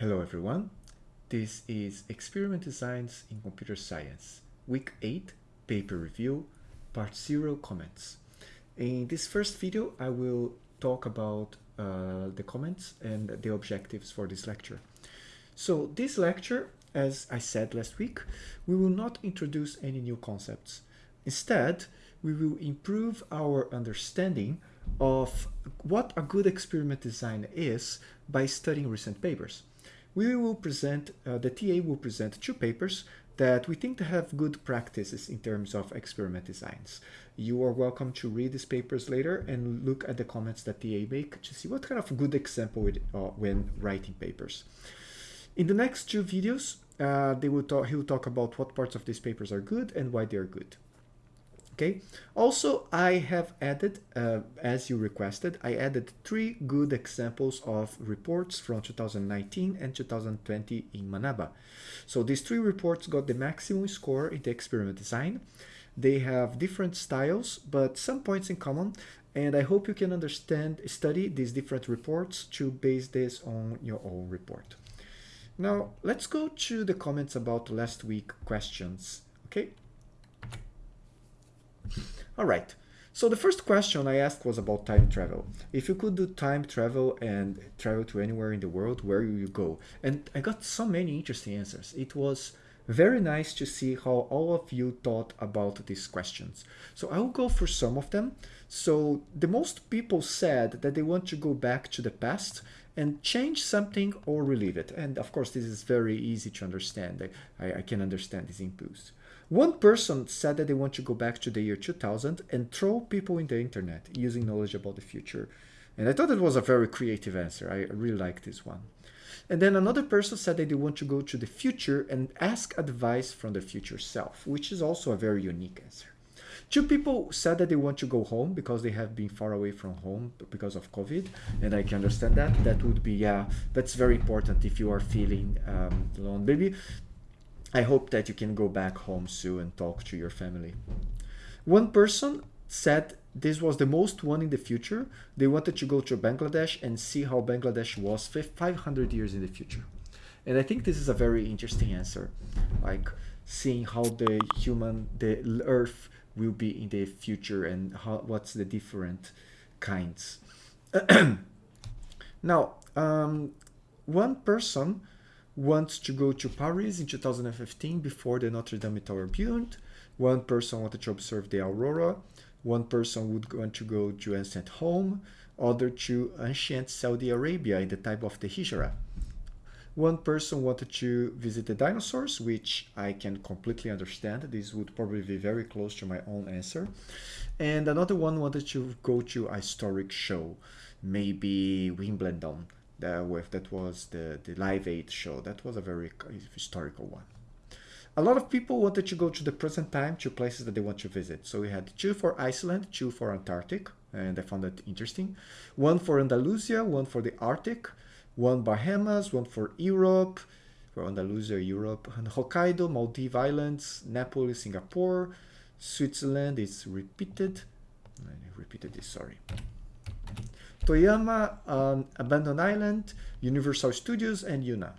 Hello everyone. This is Experiment Designs in Computer Science, Week 8, Paper Review, Part 0 Comments. In this first video, I will talk about uh, the comments and the objectives for this lecture. So this lecture, as I said last week, we will not introduce any new concepts. Instead, we will improve our understanding of what a good experiment design is by studying recent papers. We will present, uh, the TA will present two papers that we think to have good practices in terms of experiment designs. You are welcome to read these papers later and look at the comments that TA make to see what kind of good example it, uh, when writing papers. In the next two videos, uh, they will talk, he will talk about what parts of these papers are good and why they are good. Okay. Also, I have added, uh, as you requested, I added three good examples of reports from 2019 and 2020 in Manaba. So these three reports got the maximum score in the experiment design. They have different styles, but some points in common. And I hope you can understand, study these different reports to base this on your own report. Now, let's go to the comments about last week questions. Okay. All right. So the first question I asked was about time travel. If you could do time travel and travel to anywhere in the world, where would you go? And I got so many interesting answers. It was very nice to see how all of you thought about these questions. So I'll go for some of them. So the most people said that they want to go back to the past and change something or relieve it. And of course, this is very easy to understand. I, I can understand this impulse. One person said that they want to go back to the year 2000 and throw people in the internet using knowledge about the future. And I thought it was a very creative answer. I really like this one. And then another person said that they want to go to the future and ask advice from the future self, which is also a very unique answer. Two people said that they want to go home because they have been far away from home because of COVID, and I can understand that. That would be, yeah, that's very important if you are feeling um, alone. Maybe I hope that you can go back home soon and talk to your family. One person said this was the most one in the future. They wanted to go to Bangladesh and see how Bangladesh was 500 years in the future. And I think this is a very interesting answer, like seeing how the human, the earth will be in the future and how, what's the different kinds. now, um, one person wants to go to Paris in 2015 before the Notre Dame Tower burned. One person wanted to observe the aurora. One person would want to go to ancient home. Other to ancient Saudi Arabia in the time of the Hijra. One person wanted to visit the dinosaurs, which I can completely understand. This would probably be very close to my own answer. And another one wanted to go to a historic show, maybe Wimbledon that with that was the the Live Aid show. That was a very historical one. A lot of people wanted to go to the present time to places that they want to visit. So we had two for Iceland, two for Antarctic, and I found that interesting. One for Andalusia, one for the Arctic, one Bahamas, one for Europe, for Andalusia, Europe, and Hokkaido, Maldives Islands, Napoli, Singapore, Switzerland is repeated. I repeated this, sorry. Toyama, um, Abandoned Island, Universal Studios, and Yuna.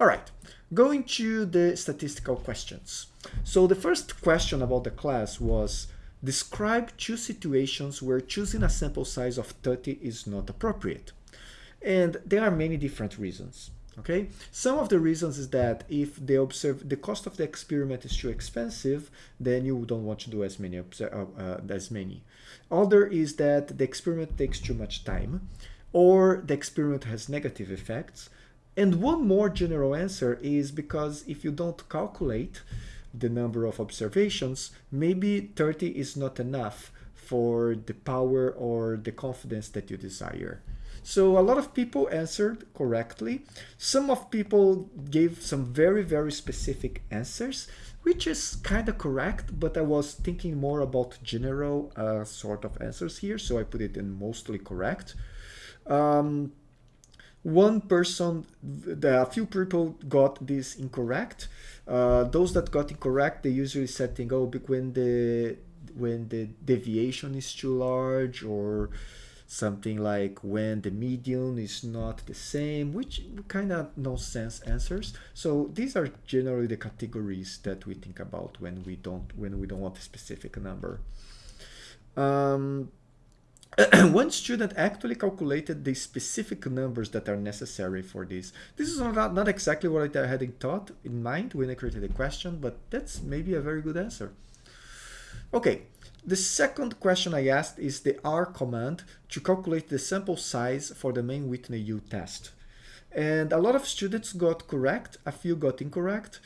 All right, going to the statistical questions. So the first question about the class was, describe two situations where choosing a sample size of 30 is not appropriate. And there are many different reasons okay some of the reasons is that if they observe the cost of the experiment is too expensive then you don't want to do as many uh, uh, as many other is that the experiment takes too much time or the experiment has negative effects. And one more general answer is because if you don't calculate the number of observations maybe 30 is not enough for the power or the confidence that you desire so a lot of people answered correctly. Some of people gave some very, very specific answers, which is kind of correct, but I was thinking more about general uh, sort of answers here, so I put it in mostly correct. Um, one person, the, a few people got this incorrect. Uh, those that got incorrect, they usually said, thing, "Oh, when the when the deviation is too large," or something like when the median is not the same, which kind of nonsense answers. So these are generally the categories that we think about when we don't when we don't want a specific number. Um, one student actually calculated the specific numbers that are necessary for this. This is not, not exactly what I had in thought in mind when I created the question, but that's maybe a very good answer. Okay, the second question I asked is the R command to calculate the sample size for the Mann-Whitney U test. And a lot of students got correct, a few got incorrect.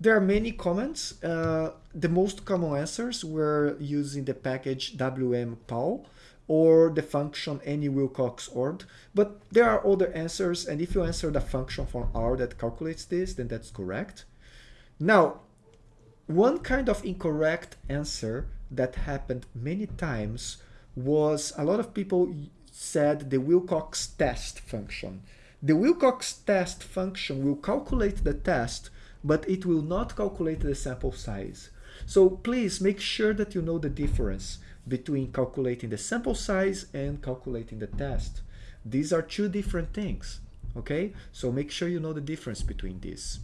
There are many comments. Uh, the most common answers were using the package wmpal or the function n.wilcox.ord. But there are other answers, and if you answer the function from R that calculates this, then that's correct. Now, one kind of incorrect answer that happened many times was a lot of people said the Wilcox test function. The Wilcox test function will calculate the test, but it will not calculate the sample size. So please make sure that you know the difference between calculating the sample size and calculating the test. These are two different things, okay? So make sure you know the difference between these.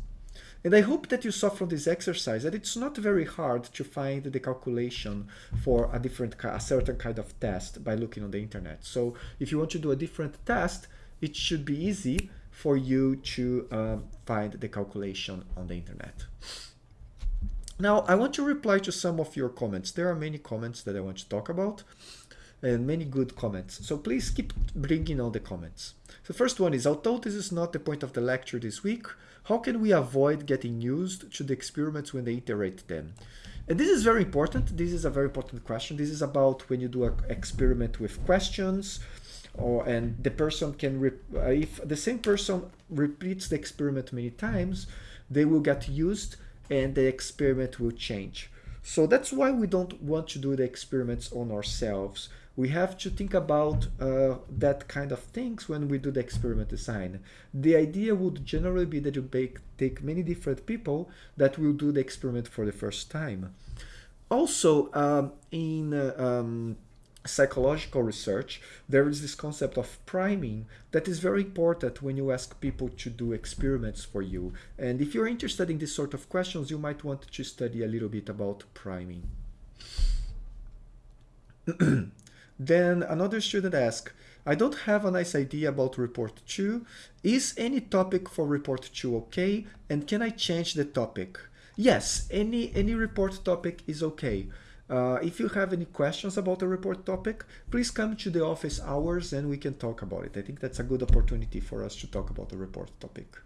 And I hope that you saw from this exercise that it's not very hard to find the calculation for a different, a certain kind of test by looking on the internet. So if you want to do a different test, it should be easy for you to um, find the calculation on the internet. Now, I want to reply to some of your comments. There are many comments that I want to talk about and many good comments. So please keep bringing on the comments. The first one is, although this is not the point of the lecture this week, how can we avoid getting used to the experiments when they iterate them? And this is very important. This is a very important question. This is about when you do an experiment with questions, or and the person can, uh, if the same person repeats the experiment many times, they will get used and the experiment will change. So that's why we don't want to do the experiments on ourselves we have to think about uh, that kind of things when we do the experiment design. The idea would generally be that you make, take many different people that will do the experiment for the first time. Also, um, in uh, um, psychological research, there is this concept of priming that is very important when you ask people to do experiments for you. And if you're interested in this sort of questions, you might want to study a little bit about priming. Then another student asked, I don't have a nice idea about report 2. Is any topic for report 2 okay? And can I change the topic? Yes, any, any report topic is okay. Uh, if you have any questions about the report topic, please come to the office hours and we can talk about it. I think that's a good opportunity for us to talk about the report topic.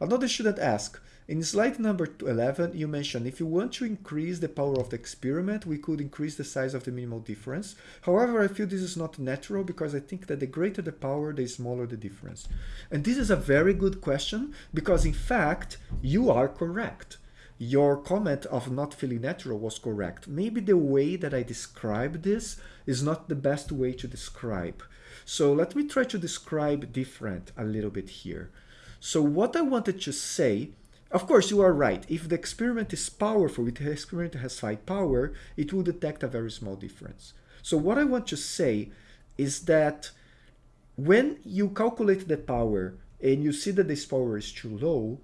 Another student asked, in slide number 11, you mentioned if you want to increase the power of the experiment, we could increase the size of the minimal difference. However, I feel this is not natural because I think that the greater the power, the smaller the difference. And this is a very good question because in fact, you are correct. Your comment of not feeling natural was correct. Maybe the way that I describe this is not the best way to describe. So let me try to describe different a little bit here. So what I wanted to say of course, you are right. If the experiment is powerful, if the experiment has high power, it will detect a very small difference. So what I want to say is that when you calculate the power and you see that this power is too low,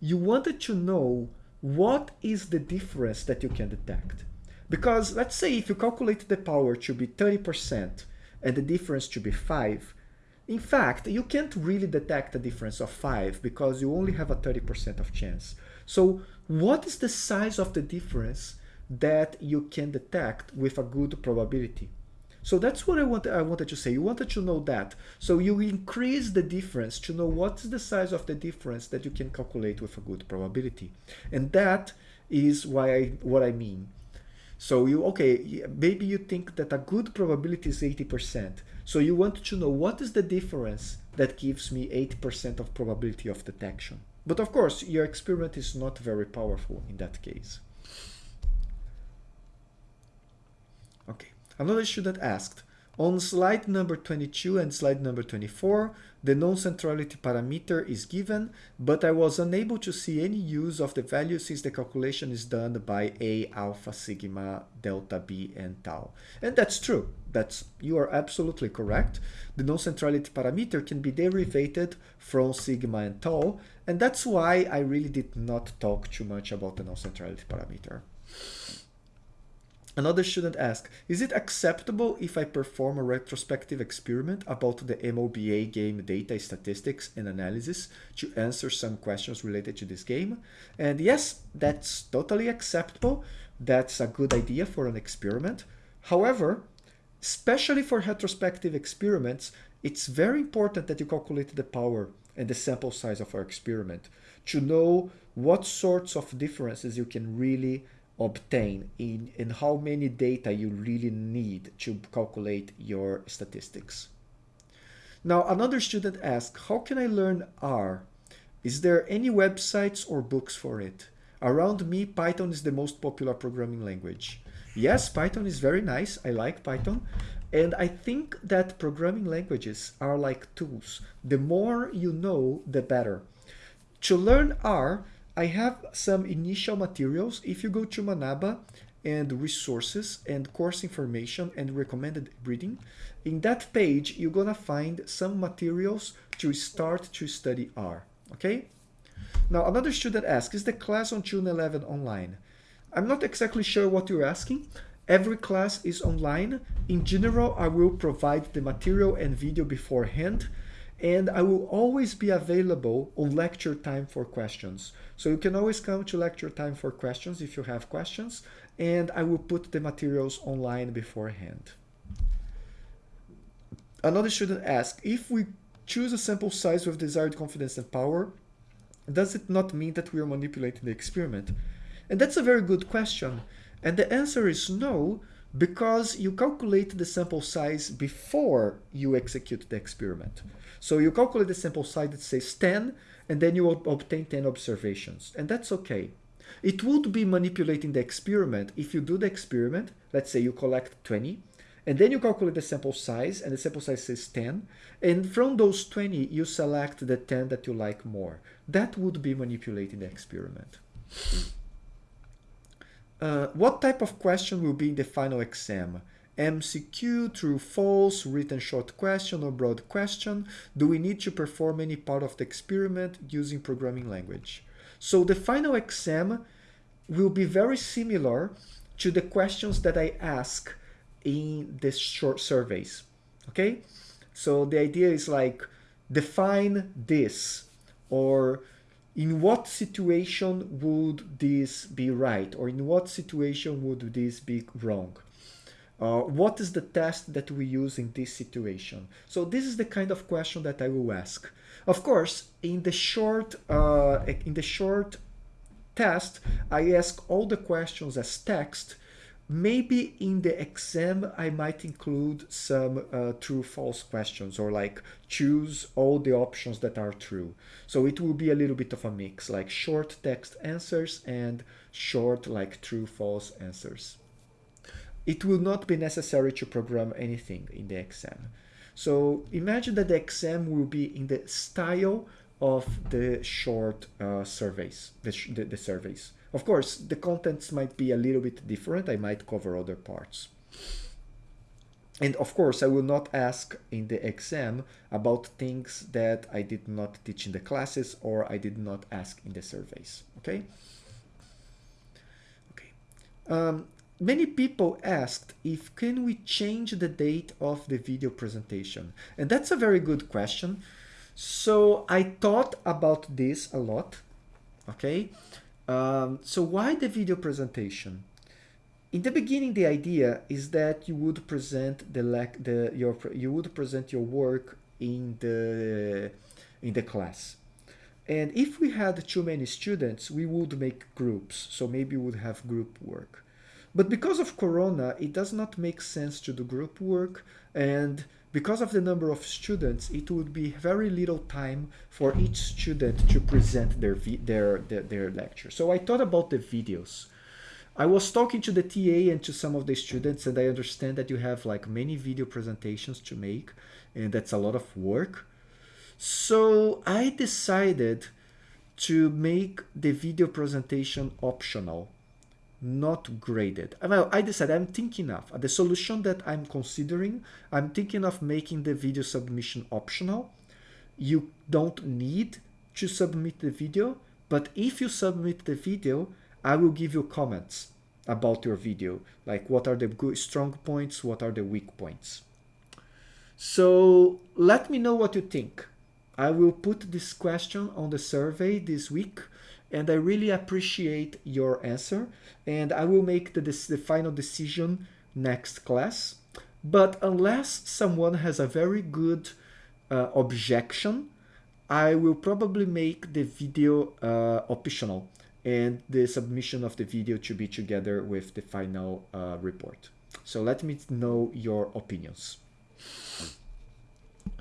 you wanted to know what is the difference that you can detect. Because let's say if you calculate the power to be 30% and the difference to be 5, in fact, you can't really detect a difference of 5 because you only have a 30% of chance. So what is the size of the difference that you can detect with a good probability? So that's what I, want, I wanted to say. You wanted to know that. So you increase the difference to know what is the size of the difference that you can calculate with a good probability. And that is why I, what I mean. So you, okay, maybe you think that a good probability is 80%. So you want to know what is the difference that gives me 80% of probability of detection. But of course, your experiment is not very powerful in that case. Okay, another student asked, on slide number 22 and slide number 24, the non-centrality parameter is given, but I was unable to see any use of the value since the calculation is done by A, alpha, sigma, delta, B, and tau. And that's true. That's You are absolutely correct. The non-centrality parameter can be derivated from sigma and tau, and that's why I really did not talk too much about the non-centrality parameter. Another student asked, is it acceptable if I perform a retrospective experiment about the MOBA game data statistics and analysis to answer some questions related to this game? And yes, that's totally acceptable. That's a good idea for an experiment. However, especially for retrospective experiments, it's very important that you calculate the power and the sample size of our experiment to know what sorts of differences you can really obtain in, in how many data you really need to calculate your statistics. Now, another student asked, how can I learn R? Is there any websites or books for it? Around me, Python is the most popular programming language. Yes, Python is very nice. I like Python. And I think that programming languages are like tools. The more you know, the better. To learn R, I have some initial materials. If you go to Manaba and resources and course information and recommended reading, in that page, you're gonna find some materials to start to study R, okay? Now, another student asked, is the class on June 11 online? I'm not exactly sure what you're asking. Every class is online. In general, I will provide the material and video beforehand and I will always be available on lecture time for questions. So you can always come to lecture time for questions if you have questions, and I will put the materials online beforehand. Another student asked, if we choose a sample size with desired confidence and power, does it not mean that we are manipulating the experiment? And that's a very good question. And the answer is no, because you calculate the sample size before you execute the experiment. So you calculate the sample size that says 10, and then you obtain 10 observations, and that's okay. It would be manipulating the experiment if you do the experiment, let's say you collect 20, and then you calculate the sample size, and the sample size says 10, and from those 20, you select the 10 that you like more. That would be manipulating the experiment. Uh, what type of question will be in the final exam? MCQ, true, false, written short question or broad question? Do we need to perform any part of the experiment using programming language? So the final exam will be very similar to the questions that I ask in the short surveys, okay? So the idea is like, define this, or in what situation would this be right or in what situation would this be wrong? Uh, what is the test that we use in this situation? So this is the kind of question that i will ask. Of course in the short uh, in the short test i ask all the questions as text maybe in the exam I might include some uh, true false questions or like choose all the options that are true. So it will be a little bit of a mix like short text answers and short like true false answers. It will not be necessary to program anything in the exam. So imagine that the exam will be in the style of the short uh, surveys, the, the, the surveys. Of course, the contents might be a little bit different. I might cover other parts. And of course, I will not ask in the exam about things that I did not teach in the classes or I did not ask in the surveys, okay? Okay. Um, many people asked if can we change the date of the video presentation? And that's a very good question. So I thought about this a lot, okay? Um, so why the video presentation? In the beginning, the idea is that you would present the the your you would present your work in the in the class. And if we had too many students, we would make groups. So maybe we would have group work. But because of Corona, it does not make sense to do group work. And because of the number of students, it would be very little time for each student to present their, their, their, their lecture. So I thought about the videos. I was talking to the TA and to some of the students and I understand that you have like many video presentations to make and that's a lot of work. So I decided to make the video presentation optional not graded. Well, I decided I'm thinking of uh, the solution that I'm considering. I'm thinking of making the video submission optional. You don't need to submit the video, but if you submit the video, I will give you comments about your video, like what are the good strong points, what are the weak points. So let me know what you think. I will put this question on the survey this week and I really appreciate your answer and I will make the, the final decision next class. But unless someone has a very good uh, objection, I will probably make the video uh, optional and the submission of the video to be together with the final uh, report. So let me know your opinions.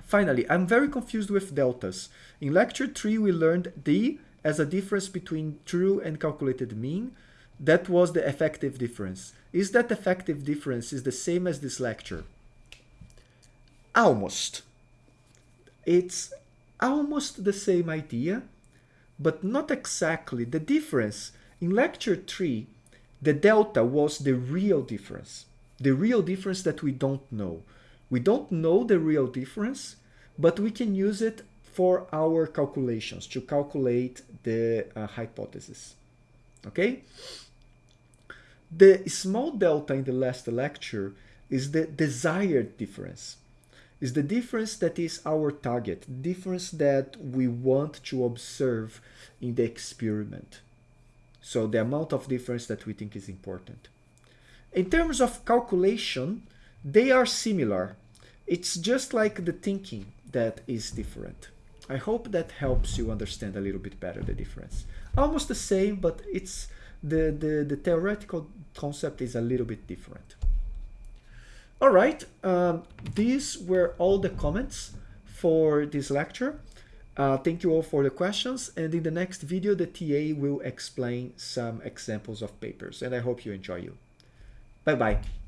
Finally, I'm very confused with deltas. In lecture 3, we learned D as a difference between true and calculated mean. That was the effective difference. Is that effective difference is the same as this lecture? Almost. It's almost the same idea, but not exactly. The difference in lecture 3, the delta was the real difference. The real difference that we don't know. We don't know the real difference, but we can use it for our calculations to calculate the uh, hypothesis. Okay? The small delta in the last lecture is the desired difference. Is the difference that is our target, difference that we want to observe in the experiment. So the amount of difference that we think is important. In terms of calculation, they are similar. It's just like the thinking that is different. I hope that helps you understand a little bit better the difference. Almost the same, but it's the, the, the theoretical concept is a little bit different. All right, um, these were all the comments for this lecture. Uh, thank you all for the questions. And in the next video, the TA will explain some examples of papers. And I hope you enjoy you. Bye-bye.